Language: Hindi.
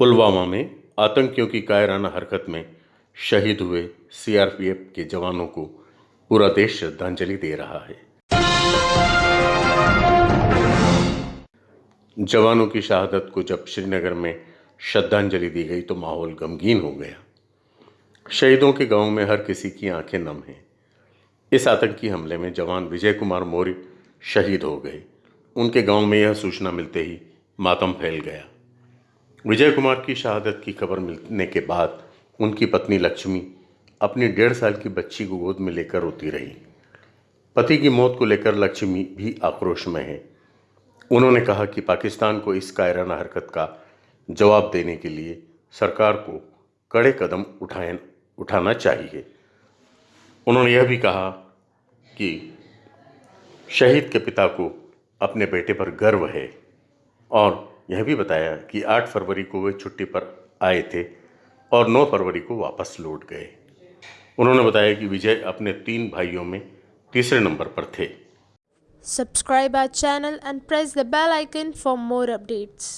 पुलवामा में आतंकियों की कायराना हरकत में शहीद हुए सीआरपीएफ के जवानों को पूरा देश श्रद्धांजलि दे रहा है। जवानों की शहादत को जब श्रीनगर में श्रद्धांजलि दी गई तो माहौल गमगीन हो गया। शहीदों के गाँव में हर किसी की आँखें नम हैं। इस आतंकी हमले में जवान विजय कुमार मौर्य शहीद हो गए। उनके गाँव में यह सूचना मिलते ही मातम फैल गया। विजय कुमार की शहादत की खबर मिलने के बाद उनकी पत्नी लक्ष्मी अपनी डेढ़ साल की बच्ची को गोद में लेकर रोती रही। पति की मौत को लेकर लक्ष्मी भी आक्रोश में है। उन्होंने कहा कि पाकिस्तान को इस कायराना हरकत का जवाब देने के लिए सरकार को कड़े कदम उठाए उठाना चाहिए। उन्होंने यह भी कहा कि शहीद के पिता को अपने बेटे पर गर्व है और यह भी बताया कि 8 फरवरी को वे छुट्टी पर आए थे और 9 फरवरी को वापस लौट गए उन्होंने बताया कि विजय अपने तीन भाइयों में तीसरे नंबर पर थे subscribe our channel and press the bell icon for more updates.